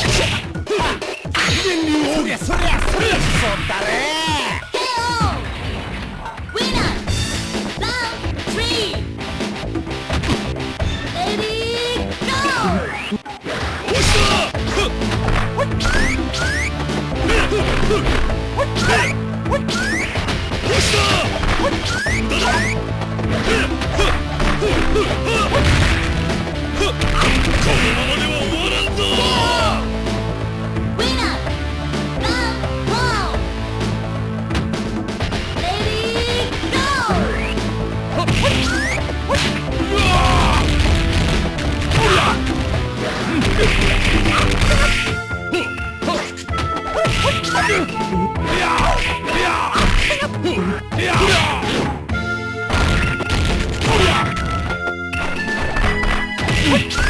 そりゃそりゃそりゃそりゃ What?